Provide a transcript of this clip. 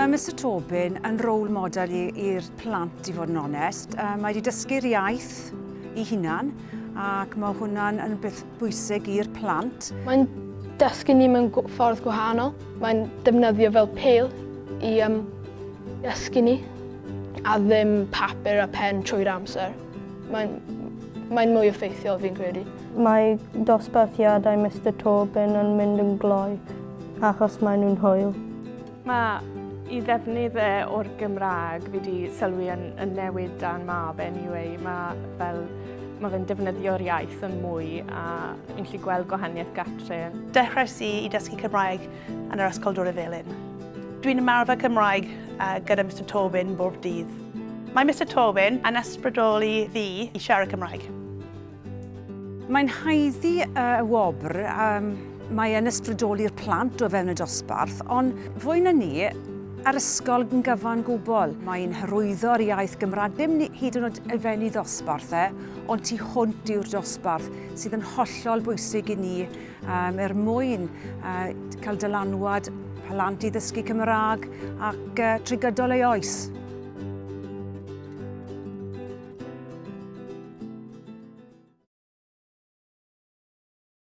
Mae Mr Tobin yn rôl model i'r plant, i fod yn onest. Uh, mae wedi dysgu'r iaith i hunan ac mae hwnna'n yn beth bwysig i'r plant. Mae'n dysgu ni mewn ffordd gwahanol. Mae'n defnyddio fel pêl i um, dysgu ni a ddim papur a pen trwy'r amser. Mae'n mae mwy effeithiol fi'n credu. Mae dosbarthiadau Mr Tobin yn mynd yn gloi achos maen nhw'n hwyl. Mae i ddefnyddau e o'r Gymraeg fi wedi sylwi yn, yn newid dan mab anyway. Mae fel mae fe'n defnyddio'r iaith yn mwy a ni'n gallu gweld gwahaniaeth gatre. Dechrau i i dysgu Cymraeg yn yr Ysgol Dŵr y Felin. Dwi'n ymarfer Cymraeg uh, gyda Mr Tobin bob dydd. Mae Mr Tobin yn ysbrydoli fi i siarad Cymraeg. Mae'n haeddu y uh, wobr um, mae yn ysbrydoli'r plant o fewn y dosbarth, ond fwy na ni, Ar ysgol yn gyfan gwbl, mae'n hyrwyddo'r iaith Gymraeg, dim hyd yn oed elfenni ddosbarth e, ond tu hwnt yw'r dosbarth sydd yn hollol bwysig i ni um, er mwyn uh, cael dylanwad plant i ddysgu Cymraeg ac uh, trigydol ei oes.